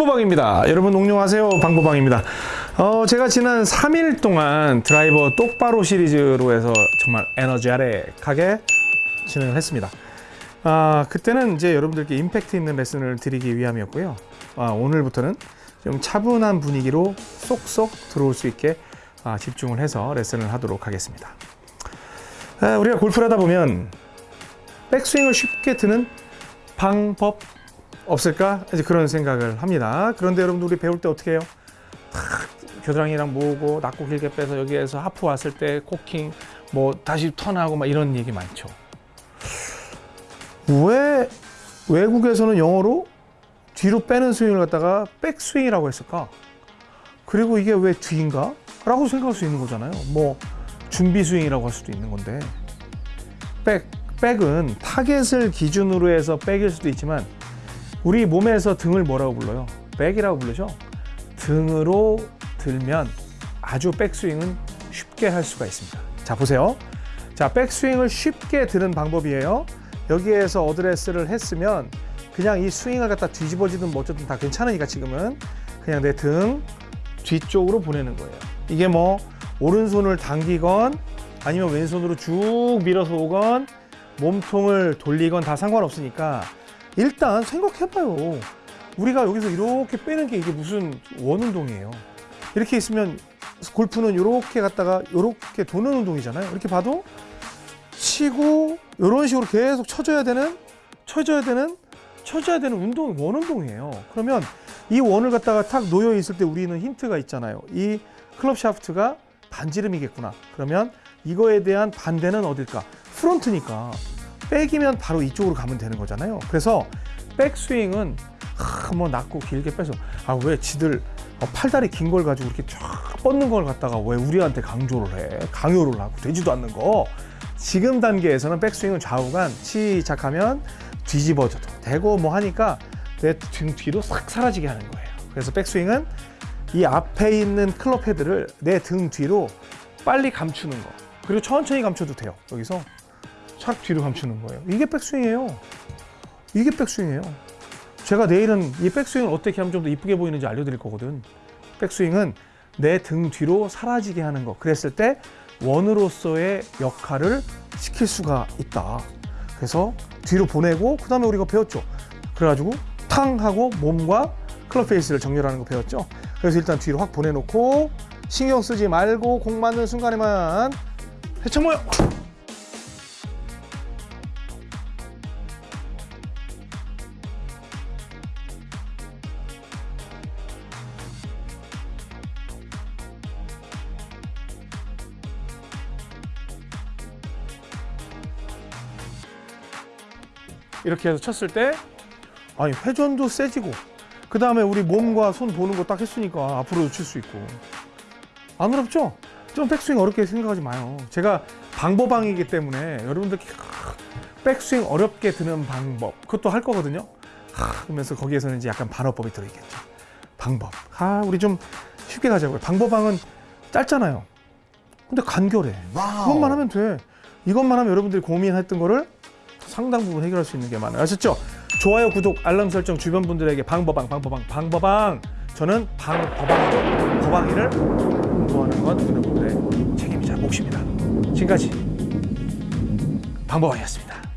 방보방입니다. 여러분 옹룡하세요. 방보방입니다. 어, 제가 지난 3일 동안 드라이버 똑바로 시리즈로 해서 정말 에너지아렉하게 진행을 했습니다. 아, 그때는 이제 여러분들께 임팩트 있는 레슨을 드리기 위함이었고요. 아, 오늘부터는 좀 차분한 분위기로 쏙쏙 들어올 수 있게 아, 집중을 해서 레슨을 하도록 하겠습니다. 아, 우리가 골프를 하다 보면 백스윙을 쉽게 드는 방법 없을까? 이제 그런 생각을 합니다. 그런데 여러분들 우리 배울 때 어떻게 해요? 탁 겨드랑이랑 모으고 낮고 길게 빼서 여기에서 하프 왔을 때 코킹 뭐 다시 턴하고 막 이런 얘기 많죠. 왜 외국에서는 영어로 뒤로 빼는 스윙을 갖다가 백스윙이라고 했을까? 그리고 이게 왜 뒤인가? 라고 생각할 수 있는 거잖아요. 뭐 준비 스윙이라고 할 수도 있는 건데 back, back은 타겟을 기준으로 해서 back일 수도 있지만 우리 몸에서 등을 뭐라고 불러요? back이라고 부르죠. 등으로 들면 아주 백스윙은 쉽게 할 수가 있습니다. 자 보세요. 자 백스윙을 쉽게 드는 방법이에요. 여기에서 어드레스를 했으면 그냥 이 스윙을 갖다 뒤집어지든 뭐 어쨌든 다 괜찮으니까 지금은 그냥 내 등 뒤쪽으로 보내는 거예요. 이게 뭐 오른손을 당기건 아니면 왼손으로 쭉 밀어서 오건 몸통을 돌리건 다 상관없으니까 일단 생각해봐요. 우리가 여기서 이렇게 빼는 게 이게 무슨 원운동이에요. 이렇게 있으면 골프는 이렇게 갔다가 이렇게 도는 운동이잖아요. 이렇게 봐도 치고 이런 식으로 계속 쳐줘야 되는 쳐줘야 되는 쳐줘야 되는 운동 원 운동이에요. 그러면 이 원을 갖다가 탁 놓여 있을 때 우리는 힌트가 있잖아요. 이 클럽 샤프트가 반지름이겠구나. 그러면 이거에 대한 반대는 어딜까? 프론트니까 백이면 바로 이쪽으로 가면 되는 거잖아요. 그래서 백스윙은 하, 뭐 낮고 길게 빼서 아 왜 지들 어, 팔다리 긴 걸 가지고 이렇게 쫙 뻗는 걸 갖다가 왜 우리한테 강조를 해? 강요를 하고 되지도 않는 거. 지금 단계에서는 백스윙은 좌우간 시작하면 뒤집어져도 되고 뭐 하니까 내 등 뒤로 싹 사라지게 하는 거예요. 그래서 백스윙은 이 앞에 있는 클럽 헤드를 내 등 뒤로 빨리 감추는 거. 그리고 천천히 감춰도 돼요. 여기서 촥 뒤로 감추는 거예요. 이게 백스윙이에요. 이게 백스윙이에요. 제가 내일은 이 백스윙을 어떻게 하면 좀 더 이쁘게 보이는지 알려드릴 거거든. 백스윙은 내 등 뒤로 사라지게 하는 거. 그랬을 때 원으로서의 역할을 시킬 수가 있다. 그래서 뒤로 보내고 그 다음에 우리가 배웠죠. 그래가지고 탕 하고 몸과 클럽 페이스를 정렬하는 거 배웠죠. 그래서 일단 뒤로 확 보내놓고 신경 쓰지 말고 공 맞는 순간에만 해쳐 모여. 이렇게 해서 쳤을 때 아니 회전도 세지고 그 다음에 우리 몸과 손 보는 거 딱 했으니까 앞으로도 칠 수 있고. 안 어렵죠? 좀 백스윙 어렵게 생각하지 마요. 제가 방법방이기 때문에 여러분들 백스윙 어렵게 드는 방법 그것도 할 거거든요. 하, 그러면서 거기에서는 이제 약간 반어법이 들어있겠죠. 방법. 아 우리 좀 쉽게 가자고요. 방법방은 짧잖아요. 근데 간결해. 그것만 하면 돼. 이것만 하면 여러분들이 고민했던 거를 상당 부분 해결할 수 있는 게 많아요. 아셨죠? 좋아요, 구독, 알람 설정 주변 분들에게 방법방, 방법방, 방법방. 저는 방법방, 법방이를 공부하는 건 여러분들의 책임이자 몫입니다. 지금까지 방법방이었습니다.